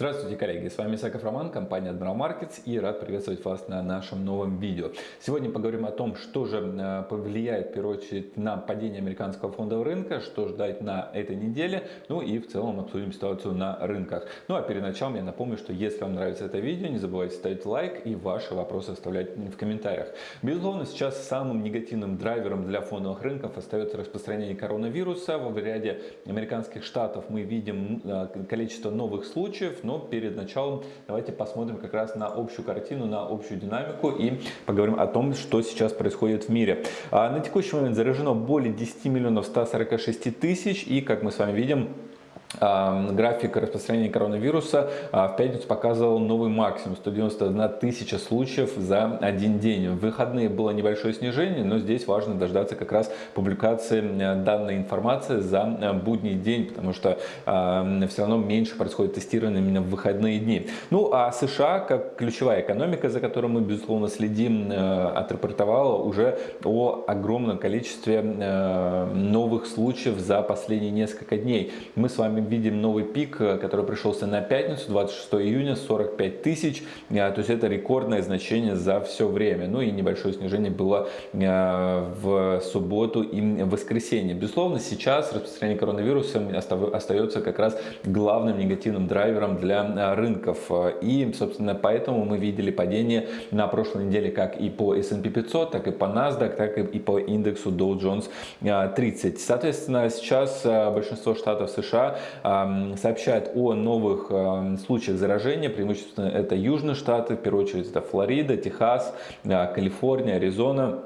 Здравствуйте, коллеги! С вами Исаков Роман, компания Admiral Markets и рад приветствовать вас на нашем новом видео. Сегодня поговорим о том, что же э, повлияет, в первую очередь, на падение американского фондового рынка, что ждать на этой неделе, ну и в целом обсудим ситуацию на рынках. Ну а перед началом я напомню, что если вам нравится это видео, не забывайте ставить лайк и ваши вопросы оставлять в комментариях. Безусловно, сейчас самым негативным драйвером для фондовых рынков остается распространение коронавируса. В ряде американских штатов мы видим э, количество новых случаев, но перед началом давайте посмотрим как раз на общую картину, на общую динамику и поговорим о том, что сейчас происходит в мире. А, на текущий момент заражено более 10 миллионов 146 тысяч и, как мы с вами видим, график распространения коронавируса а, в пятницу показывал новый максимум 191 тысяча случаев за один день. В выходные было небольшое снижение, но здесь важно дождаться как раз публикации данной информации за будний день, потому что все равно меньше происходит тестирование именно в выходные дни. Ну а США, как ключевая экономика, за которой мы безусловно следим, отрапортовала уже о огромном количестве новых случаев за последние несколько дней. Мы с вами мы видим новый пик, э, который пришелся на пятницу, 26 июня, 45 тысяч. Э, то есть это рекордное значение за все время. Ну и небольшое снижение было э, в субботу и воскресенье. Безусловно, сейчас распространение коронавируса остается как раз главным негативным драйвером для рынков. И, собственно, поэтому мы видели падение на прошлой неделе как и по S&P 500, так и по NASDAQ, так и по индексу Dow Jones 30. Соответственно, сейчас большинство штатов США сообщает о новых случаях заражения, преимущественно это южные штаты, в первую очередь это Флорида, Техас, а, Калифорния, Аризона.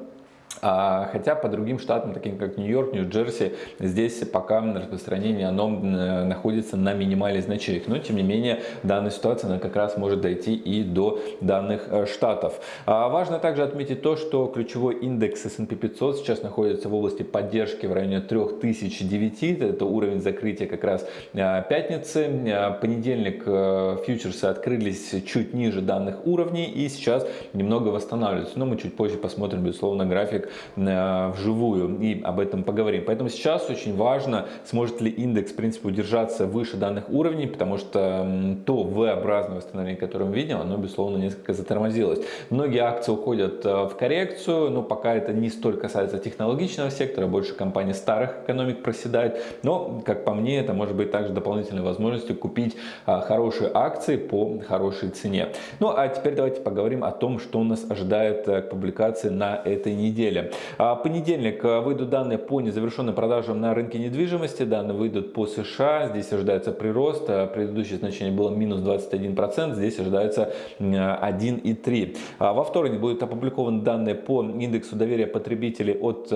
А, хотя по другим штатам, таким как Нью-Йорк, Нью-Джерси, здесь пока распространение оно находится на минимальных значениях. Но тем не менее данная ситуация она как раз может дойти и до данных э, штатов. А, важно также отметить то, что ключевой индекс S&P 500 сейчас находится в области поддержки в районе 3009. Это уровень закрытия как раз э, пятницы. Э, понедельник фьючерсы открылись чуть ниже данных уровней и сейчас немного восстанавливаются. Но мы чуть позже посмотрим, безусловно, график Э, вживую и об этом поговорим. Поэтому сейчас очень важно, сможет ли индекс в принципе удержаться выше данных уровней, потому что то V-образное восстановление, которое мы видим, оно безусловно несколько затормозилось. Многие акции уходят э, в коррекцию, но пока это не столь касается технологичного сектора, больше компаний старых экономик проседает. Но, как по мне, это может быть также дополнительной возможностью купить э, хорошие акции по хорошей цене. Ну а теперь давайте поговорим о том, что нас ожидает к публикации на этой неделе А, понедельник а, выйдут данные по незавершенным продажам на рынке недвижимости. Данные выйдут по США. Здесь ожидается прирост. А, предыдущее значение было минус 21%. Здесь ожидается 1,3%. Во вторник будут опубликованы данные по индексу доверия потребителей от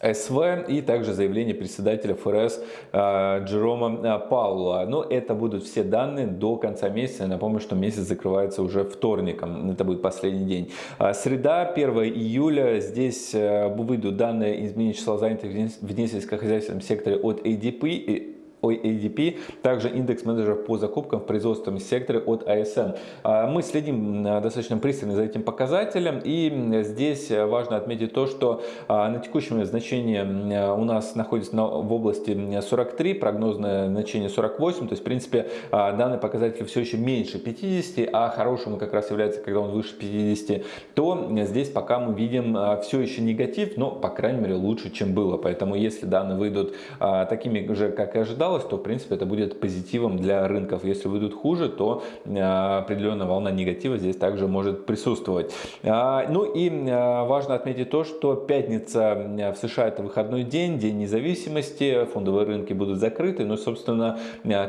СВ и также заявление председателя ФРС э, Джерома э, Паула. Но это будут все данные до конца месяца. Я напомню, что месяц закрывается уже вторником. Это будет последний день. Э, среда, 1 июля. Здесь выйдут данные изменения числа занятых в несельскохозяйственном секторе от ADP ADP, также индекс менеджеров по закупкам в производственном секторе от ASM. А, мы следим достаточно пристально за этим показателем и здесь важно отметить то, что а, на текущем момент значение у нас находится в области 43, прогнозное значение 48, то есть в принципе а, данный показатель все еще меньше 50, а хорошим как раз является, когда он выше 50, то здесь пока мы видим все еще негатив, но по крайней мере лучше, чем было. Поэтому если данные выйдут такими же, как и ожидалось, осталось, то в принципе это будет позитивом для рынков. Если выйдут хуже, то э, определенная волна негатива здесь также может присутствовать. А, ну и э, важно отметить то, что пятница э, в США это выходной день, день независимости, фондовые рынки будут закрыты, но собственно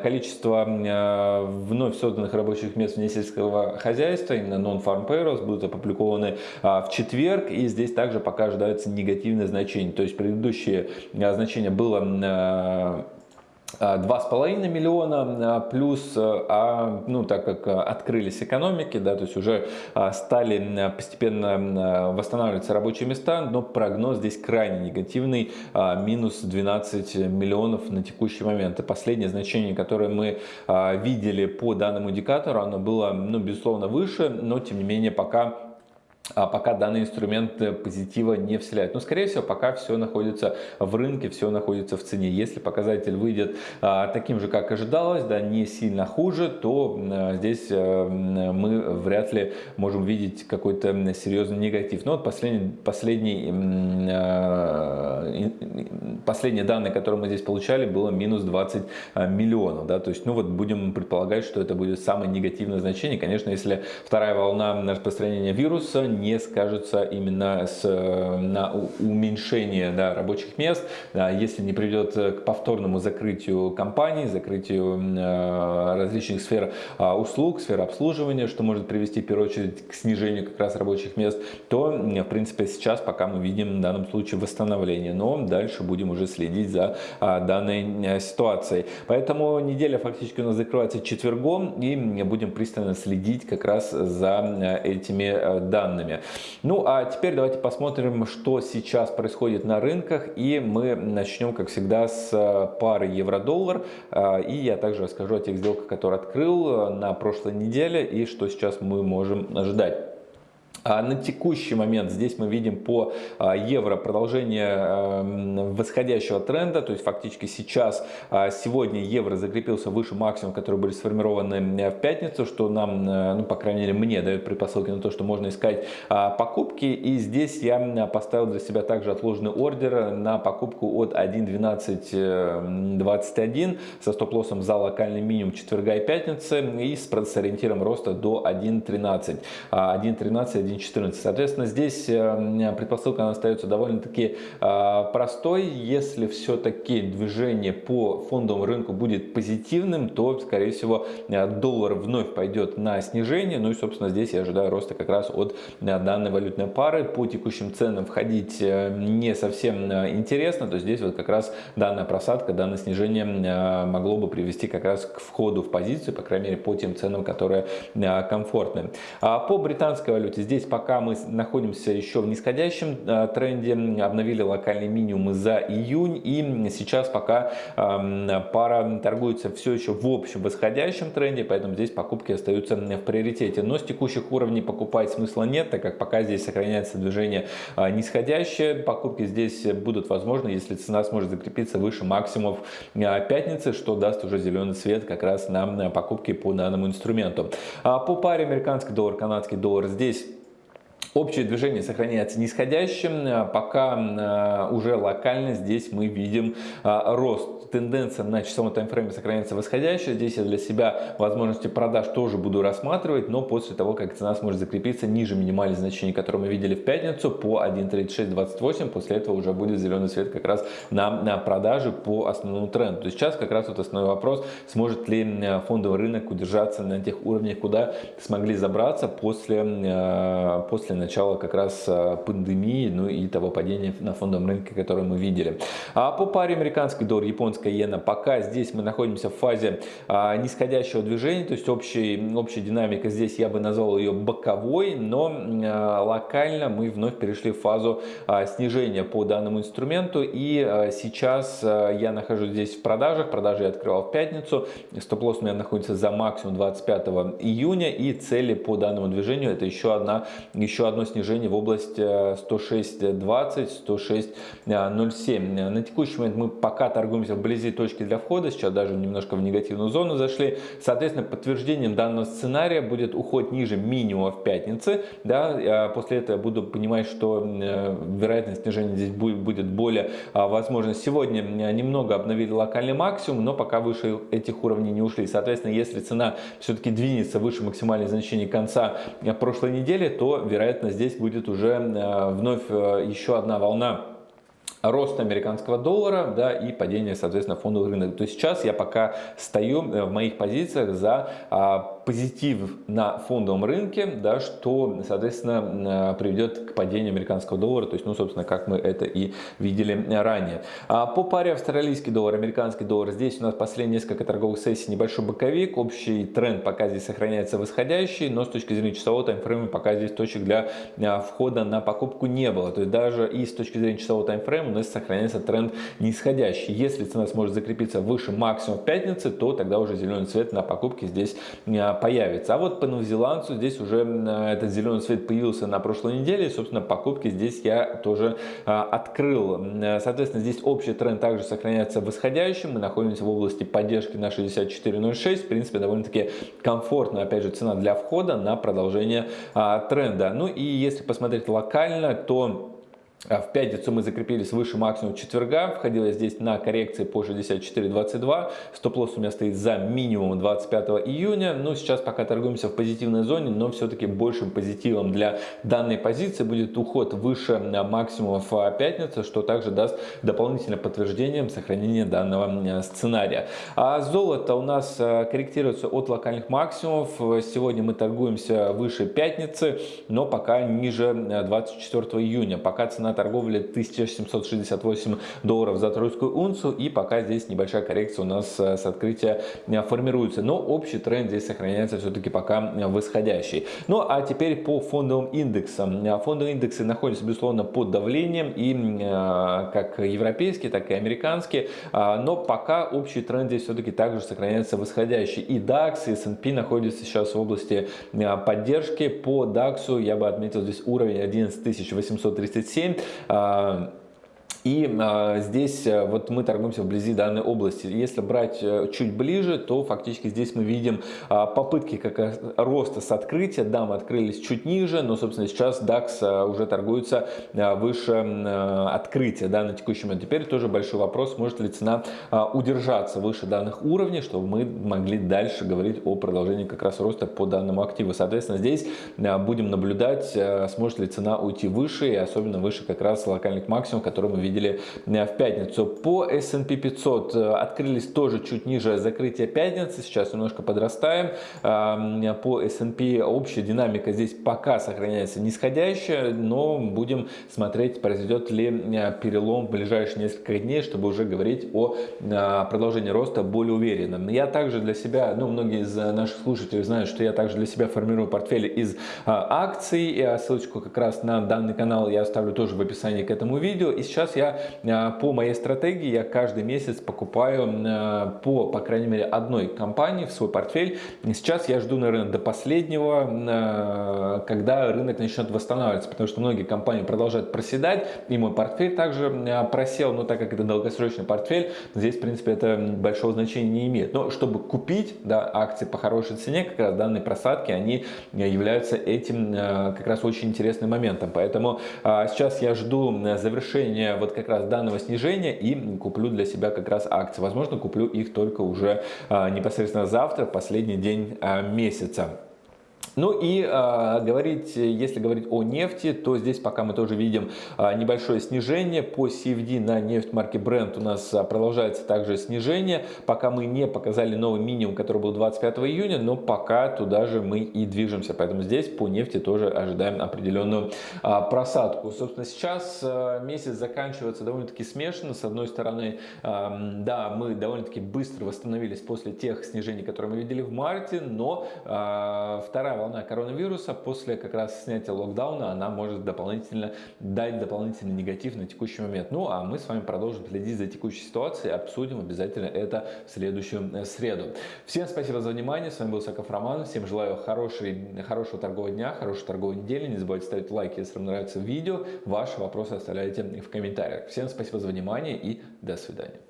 количество вновь созданных рабочих мест вне сельского хозяйства, именно non-farm payrolls, будут опубликованы в четверг, и здесь также пока ожидаются негативные значения. То есть предыдущее значение было 2,5 миллиона плюс, а, ну, так как открылись экономики, да, то есть уже стали постепенно восстанавливаться рабочие места, но прогноз здесь крайне негативный, минус 12 миллионов на текущий момент. И последнее значение, которое мы видели по данному индикатору, оно было, ну, безусловно, выше, но тем не менее пока пока данный инструмент э, позитива не вселяет. Но, скорее всего, пока все находится в рынке, все находится в цене. Если показатель выйдет а, таким же, как ожидалось, да, не сильно хуже, то а, здесь а, мы вряд ли можем видеть какой-то серьезный негатив. Но вот последний, последний, а, последние данные, которые мы здесь получали, было минус 20 миллионов. Да, то есть, ну вот будем предполагать, что это будет самое негативное значение. Конечно, если вторая волна распространения вируса не скажется именно с, на уменьшение да, рабочих мест, да, если не приведет к повторному закрытию компаний, закрытию э, различных сфер э, услуг, сфер обслуживания, что может привести в первую очередь к снижению как раз рабочих мест, то в принципе сейчас пока мы видим в данном случае восстановление, но дальше будем уже следить за э, данной ситуацией. Поэтому неделя фактически у нас закрывается четвергом и будем пристально следить как раз за этими данными данными. Ну а теперь давайте посмотрим, что сейчас происходит на рынках. И мы начнем, как всегда, с э, пары евро-доллар. Э, и я также расскажу о тех сделках, которые открыл э, на прошлой неделе и что сейчас мы можем ожидать. А на текущий момент здесь мы видим по а, евро продолжение эм, восходящего тренда, то есть фактически сейчас, а, сегодня евро закрепился выше максимум, которые были сформированы э, в пятницу, что нам, э, ну по крайней мере мне дает предпосылки на то, что можно искать покупки. И здесь я поставил для себя также отложенный ордер на покупку от 1.1221 э, со стоп-лоссом за локальный минимум четверга и пятницы и с ориентиром роста до 1.13. 1.13, 1.14. Соответственно, здесь э, предпосылка остается довольно-таки э, простой. Если все-таки движение по фондовому рынку будет позитивным, то, скорее всего, э, доллар вновь пойдет на снижение. Ну и, собственно, здесь я ожидаю роста как раз от данной валютной пары. По текущим ценам входить не совсем интересно. То есть здесь вот как раз данная просадка, данное снижение могло бы привести как раз к входу в позицию, по крайней мере, по тем ценам, которые комфортны. А по британской валюте здесь пока мы находимся еще в нисходящем э, тренде, обновили локальные минимумы за июнь и сейчас пока эм, пара торгуется все еще в общем восходящем тренде, поэтому здесь покупки остаются в приоритете. Но с текущих уровней покупать смысла нет, так как пока здесь сохраняется движение э, нисходящее. Покупки здесь будут возможны, если цена сможет закрепиться выше максимумов э, пятницы, что даст уже зеленый свет как раз на покупки по данному инструменту. А по паре американский доллар, канадский доллар здесь Общее движение сохраняется нисходящим, а пока а, уже локально здесь мы видим а, рост тенденция на часовом таймфрейме сохраняется восходящая. Здесь я для себя возможности продаж тоже буду рассматривать, но после того, как цена сможет закрепиться ниже минимальных значений, которые мы видели в пятницу по 1.3628, после этого уже будет зеленый свет как раз на, на продажи по основному тренду. То есть сейчас как раз вот основной вопрос, сможет ли фондовый рынок удержаться на тех уровнях, куда смогли забраться после, э, после начала как раз э, пандемии, ну и того падения на фондовом рынке, которое мы видели. А по паре американский доллар, японская иена. Пока здесь мы находимся в фазе а, нисходящего движения, то есть общий, общая динамика здесь я бы назвал ее боковой, но а, локально мы вновь перешли в фазу а, снижения по данному инструменту. И сейчас я нахожусь здесь в продажах, продажи я открывал в пятницу, стоп-лосс у меня находится за максимум 25 июня и цели по данному движению это еще, одна, еще одно снижение в область 106.20, 106.07. На текущий момент мы пока торгуемся вблизи точки для входа, сейчас даже немножко в негативную зону зашли. Соответственно, подтверждением данного сценария будет уход ниже минимума в пятнице. Да, а после этого я буду понимать, что э, вероятность снижения здесь будет более а, возможно. Сегодня немного обновили локальный максимум, но пока выше этих уровней не ушли. Соответственно, если цена все-таки двинется выше максимальных значений конца э, прошлой недели, то вероятно здесь будет уже э, вновь еще одна волна рост американского доллара да, и падение, соответственно, фондовых рынок. То есть сейчас я пока стою в моих позициях за а, позитив на фондовом рынке, да, что, соответственно, приведет к падению американского доллара, то есть, ну, собственно, как мы это и видели ранее. А по паре австралийский доллар, американский доллар, здесь у нас последние несколько торговых сессий небольшой боковик, общий тренд пока здесь сохраняется восходящий, но с точки зрения часового таймфрейма пока здесь точек для а, входа на покупку не было, то есть даже и с точки зрения часового таймфрейма у нас сохраняется тренд нисходящий. Если цена сможет закрепиться выше максимума пятницы, то тогда уже зеленый цвет на покупке здесь появится. А вот по новозеландцу здесь уже этот зеленый свет появился на прошлой неделе. И, собственно, покупки здесь я тоже открыл. Соответственно, здесь общий тренд также сохраняется восходящим. Мы находимся в области поддержки на 64.06. В принципе, довольно-таки комфортно, опять же, цена для входа на продолжение тренда. Ну и если посмотреть локально, то а в пятницу мы закрепились выше максимум четверга, входила здесь на коррекции по 64.22, стоп-лосс у меня стоит за минимум 25 июня, ну сейчас пока торгуемся в позитивной зоне, но все-таки большим позитивом для данной позиции будет уход выше максимумов пятницы, что также даст дополнительное подтверждение сохранения данного сценария. А золото у нас корректируется от локальных максимумов, сегодня мы торгуемся выше пятницы, но пока ниже 24 июня, пока цена цена торговли 1768 долларов за тройскую унцию. И пока здесь небольшая коррекция у нас э, с открытия э, формируется. Но общий тренд здесь сохраняется все-таки пока э, восходящий. Ну а теперь по фондовым индексам. Фондовые индексы находятся, безусловно, под давлением. И как европейские, так и американские. Но пока общий тренд здесь все-таки также сохраняется восходящий. И DAX, и S&P находятся сейчас в области поддержки. По DAX я бы отметил здесь уровень 11837. А, и а, здесь э, вот мы торгуемся вблизи данной области. Если брать э, чуть ближе, то фактически здесь мы видим а, попытки как роста с открытия. Да, мы открылись чуть ниже, но, собственно, сейчас DAX э, уже торгуется выше открытия да, на текущий момент. Теперь тоже большой вопрос, может ли цена удержаться выше данных уровней, чтобы мы могли дальше говорить о продолжении как раз роста по данному активу. Соответственно, здесь будем наблюдать, сможет ли цена уйти выше, и особенно выше как раз локальных максимумов, которые мы видим видели э, в пятницу. По S&P 500 э, открылись тоже чуть ниже закрытия пятницы, сейчас немножко подрастаем. По S&P общая динамика здесь пока сохраняется нисходящая, но будем смотреть, произойдет ли э, перелом в ближайшие несколько дней, чтобы уже говорить о продолжении роста более уверенным. Я также для себя, ну многие из наших слушателей знают, что я также для себя формирую портфель из акций. Ссылочку как раз на данный канал я оставлю тоже в описании к этому видео. И сейчас я э, по моей стратегии, я каждый месяц покупаю э, по, по крайней мере, одной компании в свой портфель. Сейчас я жду, наверное, до последнего, э, когда рынок начнет восстанавливаться, потому что многие компании продолжают проседать, и мой портфель также просел, но так как это долгосрочный портфель, здесь, в принципе, это большого значения не имеет. Но чтобы купить да, акции по хорошей цене, как раз данные просадки, они являются этим как раз очень интересным моментом. Поэтому сейчас я жду завершения вот как раз данного снижения и куплю для себя как раз акции. Возможно, куплю их только уже а, непосредственно завтра, последний день а, месяца. Ну и э, говорить, если говорить о нефти, то здесь пока мы тоже видим э, небольшое снижение. По CFD на нефть марки Brent у нас э, продолжается также снижение. Пока мы не показали новый минимум, который был 25 июня, но пока туда же мы и движемся. Поэтому здесь по нефти тоже ожидаем определенную э, просадку. Собственно, сейчас э, месяц заканчивается довольно-таки смешанно. С одной стороны, э, да, мы довольно-таки быстро восстановились после тех снижений, которые мы видели в марте, но э, вторая волна коронавируса после как раз снятия локдауна, она может дополнительно дать дополнительный негатив на текущий момент. Ну, а мы с вами продолжим следить за текущей ситуацией, обсудим обязательно это в следующую э, среду. Всем спасибо за внимание, с вами был Саков Роман, всем желаю хороший, хорошего торгового дня, хорошей торговой недели, не забывайте ставить лайки, если вам нравится видео, ваши вопросы оставляйте в комментариях. Всем спасибо за внимание и до свидания.